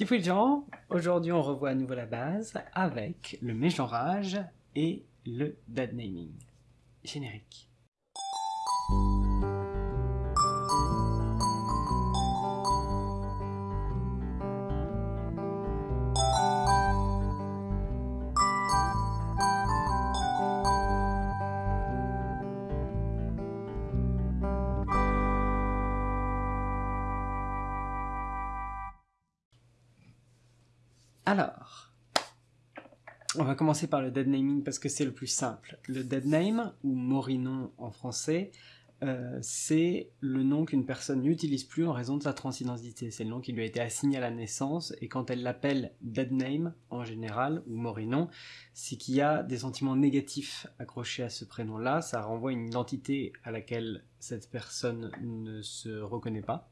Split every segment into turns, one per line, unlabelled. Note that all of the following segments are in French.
Les gens, aujourd'hui on revoit à nouveau la base avec le mégenrage et le dead naming. Générique. Alors, on va commencer par le dead naming parce que c'est le plus simple. Le dead name, ou morinon en français, euh, c'est le nom qu'une personne n'utilise plus en raison de sa transidentité. C'est le nom qui lui a été assigné à la naissance, et quand elle l'appelle dead name, en général, ou morinon, c'est qu'il y a des sentiments négatifs accrochés à ce prénom-là, ça renvoie une identité à laquelle cette personne ne se reconnaît pas,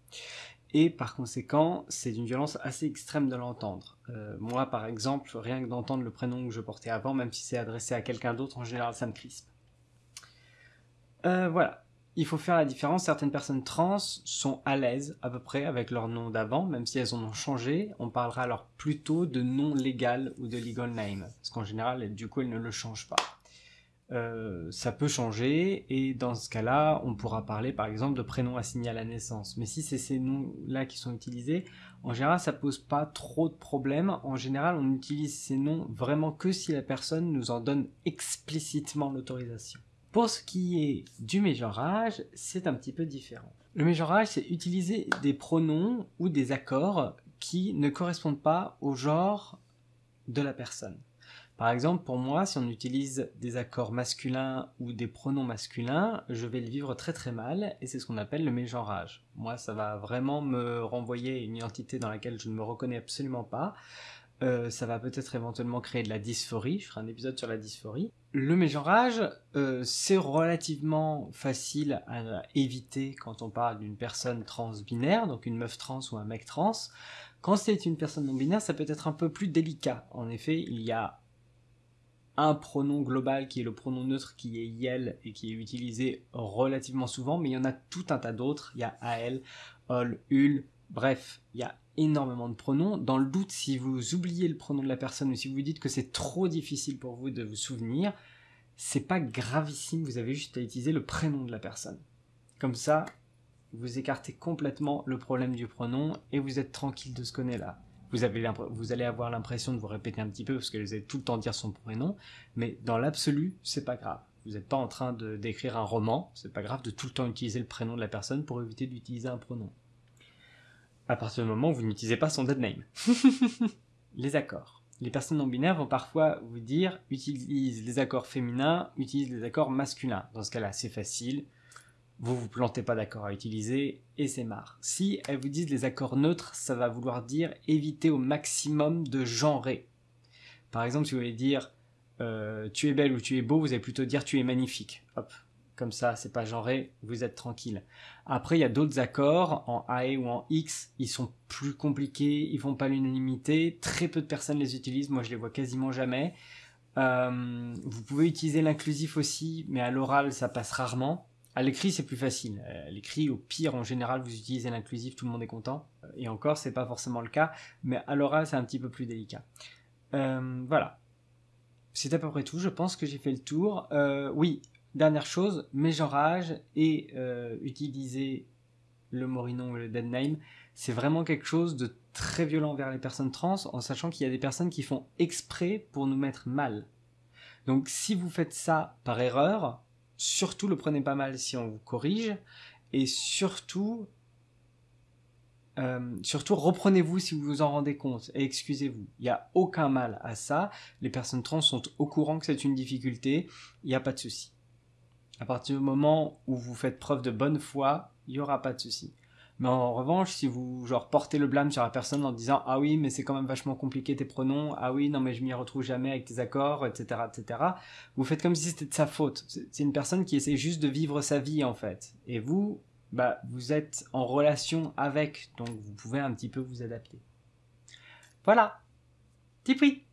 et par conséquent, c'est d'une violence assez extrême de l'entendre. Euh, moi, par exemple, rien que d'entendre le prénom que je portais avant, même si c'est adressé à quelqu'un d'autre, en général, ça me crispe. Euh, voilà. Il faut faire la différence. Certaines personnes trans sont à l'aise, à peu près, avec leur nom d'avant, même si elles en ont changé. On parlera alors plutôt de nom légal ou de legal name. Parce qu'en général, du coup, elles ne le changent pas. Euh, ça peut changer et dans ce cas-là, on pourra parler par exemple de prénoms assignés à la naissance. Mais si c'est ces noms-là qui sont utilisés, en général, ça pose pas trop de problèmes. En général, on utilise ces noms vraiment que si la personne nous en donne explicitement l'autorisation. Pour ce qui est du mégenrage, c'est un petit peu différent. Le mégenrage, c'est utiliser des pronoms ou des accords qui ne correspondent pas au genre de la personne. Par exemple, pour moi, si on utilise des accords masculins ou des pronoms masculins, je vais le vivre très très mal, et c'est ce qu'on appelle le mégenrage. Moi, ça va vraiment me renvoyer une identité dans laquelle je ne me reconnais absolument pas. Euh, ça va peut-être éventuellement créer de la dysphorie, je ferai un épisode sur la dysphorie. Le mégenrage, euh, c'est relativement facile à éviter quand on parle d'une personne transbinaire, donc une meuf trans ou un mec trans. Quand c'est une personne non binaire, ça peut être un peu plus délicat. En effet, il y a un pronom global qui est le pronom neutre qui est yel et qui est utilisé relativement souvent, mais il y en a tout un tas d'autres. Il y a al, ol, ul, bref, il y a énormément de pronoms. Dans le doute, si vous oubliez le pronom de la personne ou si vous dites que c'est trop difficile pour vous de vous souvenir, c'est pas gravissime, vous avez juste à utiliser le prénom de la personne. Comme ça, vous écartez complètement le problème du pronom et vous êtes tranquille de ce qu'on est là vous, avez vous allez avoir l'impression de vous répéter un petit peu parce que vous allez tout le temps dire son prénom, mais dans l'absolu, c'est pas grave. Vous n'êtes pas en train d'écrire un roman, c'est pas grave de tout le temps utiliser le prénom de la personne pour éviter d'utiliser un pronom. À partir du moment où vous n'utilisez pas son dead name. les accords. Les personnes non binaires vont parfois vous dire utilise les accords féminins, utilise les accords masculins. Dans ce cas-là, c'est facile vous vous plantez pas d'accord à utiliser et c'est marre. Si elles vous disent les accords neutres, ça va vouloir dire éviter au maximum de genrer. Par exemple, si vous voulez dire euh, tu es belle ou tu es beau, vous allez plutôt dire tu es magnifique. Hop, comme ça, c'est pas genré, vous êtes tranquille. Après, il y a d'autres accords en AE ou en X, ils sont plus compliqués, ils font pas l'unanimité, très peu de personnes les utilisent, moi je les vois quasiment jamais. Euh, vous pouvez utiliser l'inclusif aussi, mais à l'oral ça passe rarement. À l'écrit, c'est plus facile. À l'écrit, au pire, en général, vous utilisez l'inclusif, tout le monde est content. Et encore, c'est pas forcément le cas, mais à l'oral, c'est un petit peu plus délicat. Euh, voilà. C'est à peu près tout. Je pense que j'ai fait le tour. Euh, oui, dernière chose, mégenrage et euh, utiliser le morinon ou le dead name, c'est vraiment quelque chose de très violent vers les personnes trans, en sachant qu'il y a des personnes qui font exprès pour nous mettre mal. Donc si vous faites ça par erreur, surtout le prenez pas mal si on vous corrige, et surtout, euh, surtout reprenez-vous si vous vous en rendez compte, et excusez-vous. Il n'y a aucun mal à ça, les personnes trans sont au courant que c'est une difficulté, il n'y a pas de souci. À partir du moment où vous faites preuve de bonne foi, il n'y aura pas de souci. Mais en revanche, si vous genre portez le blâme sur la personne en disant ah oui mais c'est quand même vachement compliqué tes pronoms, ah oui non mais je m'y retrouve jamais avec tes accords, etc. etc. Vous faites comme si c'était de sa faute. C'est une personne qui essaie juste de vivre sa vie en fait. Et vous, bah vous êtes en relation avec, donc vous pouvez un petit peu vous adapter. Voilà. Petit.